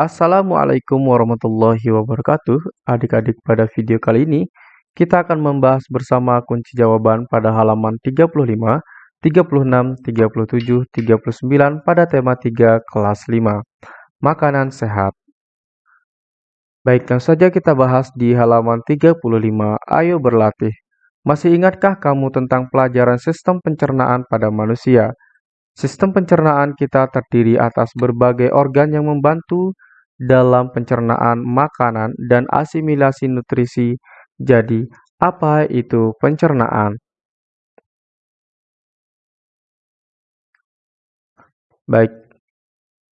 Assalamualaikum warahmatullahi wabarakatuh. Adik-adik, pada video kali ini kita akan membahas bersama kunci jawaban pada halaman 35, 36, 37, 39 pada tema 3 kelas 5. Makanan sehat. Baik, langsung saja kita bahas di halaman 35. Ayo berlatih. Masih ingatkah kamu tentang pelajaran sistem pencernaan pada manusia? Sistem pencernaan kita terdiri atas berbagai organ yang membantu dalam pencernaan makanan dan asimilasi nutrisi. Jadi, apa itu pencernaan? Baik,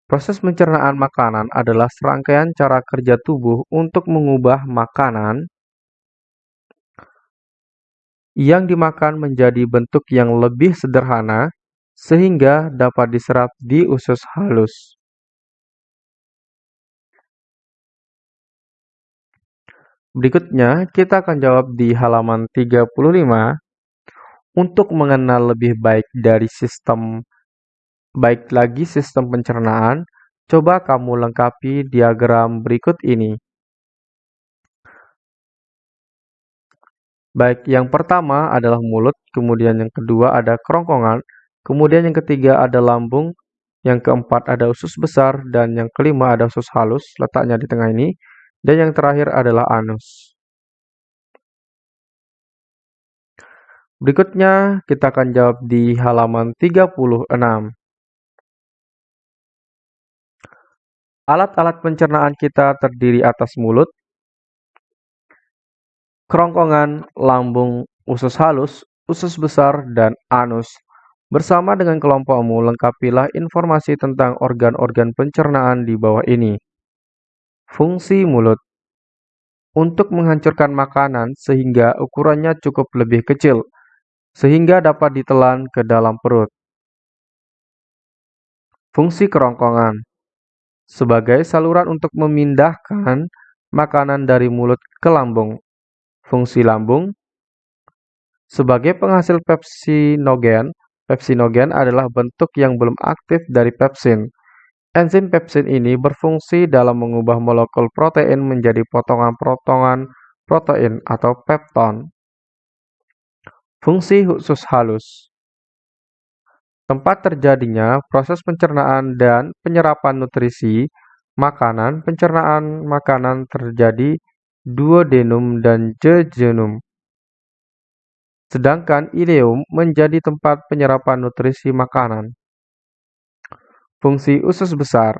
proses pencernaan makanan adalah serangkaian cara kerja tubuh untuk mengubah makanan yang dimakan menjadi bentuk yang lebih sederhana sehingga dapat diserap di usus halus. Berikutnya, kita akan jawab di halaman 35. Untuk mengenal lebih baik dari sistem baik lagi sistem pencernaan, coba kamu lengkapi diagram berikut ini. Baik, yang pertama adalah mulut, kemudian yang kedua ada kerongkongan, Kemudian yang ketiga ada lambung, yang keempat ada usus besar, dan yang kelima ada usus halus, letaknya di tengah ini, dan yang terakhir adalah anus. Berikutnya kita akan jawab di halaman 36. Alat-alat pencernaan kita terdiri atas mulut, kerongkongan, lambung, usus halus, usus besar, dan anus. Bersama dengan kelompokmu, lengkapilah informasi tentang organ-organ pencernaan di bawah ini. Fungsi mulut untuk menghancurkan makanan sehingga ukurannya cukup lebih kecil, sehingga dapat ditelan ke dalam perut. Fungsi kerongkongan sebagai saluran untuk memindahkan makanan dari mulut ke lambung. Fungsi lambung sebagai penghasil pepsinogen Pepsinogen adalah bentuk yang belum aktif dari pepsin. Enzim pepsin ini berfungsi dalam mengubah molekul protein menjadi potongan-potongan protein atau pepton. Fungsi khusus halus Tempat terjadinya proses pencernaan dan penyerapan nutrisi makanan, pencernaan makanan terjadi duodenum dan jejunum. Sedangkan ileum menjadi tempat penyerapan nutrisi makanan. Fungsi usus besar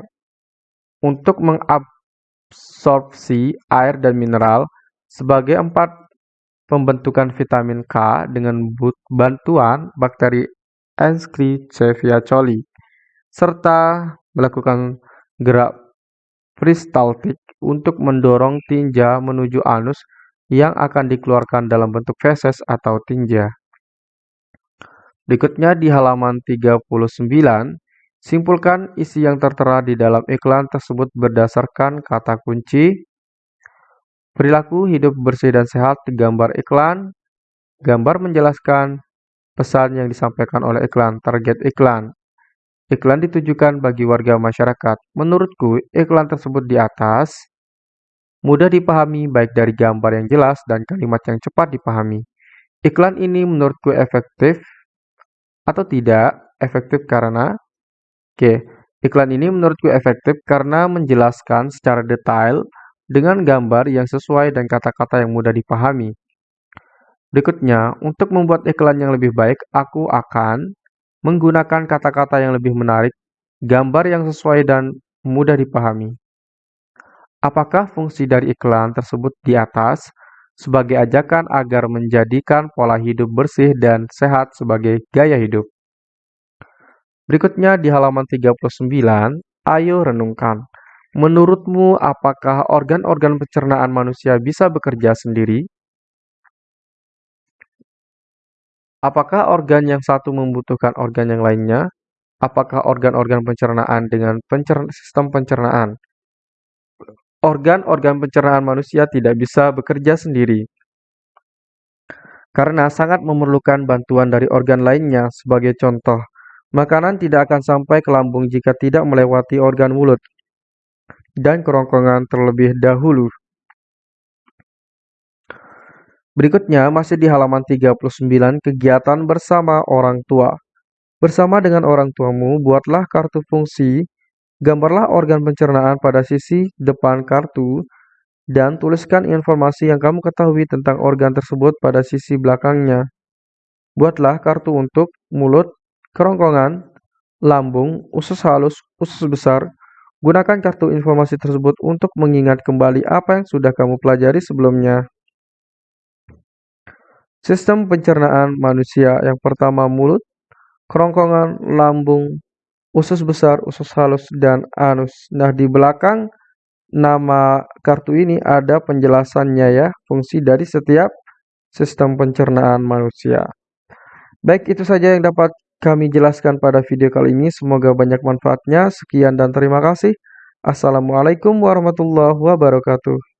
untuk mengabsorpsi air dan mineral sebagai empat pembentukan vitamin K dengan bantuan bakteri Escherichia coli serta melakukan gerak peristaltik untuk mendorong tinja menuju anus yang akan dikeluarkan dalam bentuk feses atau tinja. Berikutnya di halaman 39, simpulkan isi yang tertera di dalam iklan tersebut berdasarkan kata kunci perilaku hidup bersih dan sehat di gambar iklan, gambar menjelaskan pesan yang disampaikan oleh iklan, target iklan. Iklan ditujukan bagi warga masyarakat. Menurutku, iklan tersebut di atas Mudah dipahami baik dari gambar yang jelas dan kalimat yang cepat dipahami. Iklan ini menurutku efektif atau tidak efektif karena Oke, iklan ini menurutku efektif karena menjelaskan secara detail dengan gambar yang sesuai dan kata-kata yang mudah dipahami. Berikutnya, untuk membuat iklan yang lebih baik, aku akan menggunakan kata-kata yang lebih menarik, gambar yang sesuai dan mudah dipahami. Apakah fungsi dari iklan tersebut di atas sebagai ajakan agar menjadikan pola hidup bersih dan sehat sebagai gaya hidup? Berikutnya di halaman 39, ayo renungkan. Menurutmu apakah organ-organ pencernaan manusia bisa bekerja sendiri? Apakah organ yang satu membutuhkan organ yang lainnya? Apakah organ-organ pencernaan dengan pencer sistem pencernaan organ-organ pencernaan manusia tidak bisa bekerja sendiri karena sangat memerlukan bantuan dari organ lainnya. Sebagai contoh, makanan tidak akan sampai ke lambung jika tidak melewati organ mulut. dan kerongkongan terlebih dahulu. Berikutnya masih di halaman 39 kegiatan bersama orang tua. Bersama dengan orang tuamu, buatlah kartu fungsi, gambarlah organ pencernaan pada sisi depan kartu, dan tuliskan informasi yang kamu ketahui tentang organ tersebut pada sisi belakangnya. Buatlah kartu untuk mulut, kerongkongan, lambung, usus halus, usus besar. Gunakan kartu informasi tersebut untuk mengingat kembali apa yang sudah kamu pelajari sebelumnya. Sistem pencernaan manusia yang pertama mulut, kerongkongan, lambung, usus besar, usus halus, dan anus. Nah, di belakang nama kartu ini ada penjelasannya ya, fungsi dari setiap sistem pencernaan manusia. Baik, itu saja yang dapat kami jelaskan pada video kali ini. Semoga banyak manfaatnya. Sekian dan terima kasih. Assalamualaikum warahmatullahi wabarakatuh.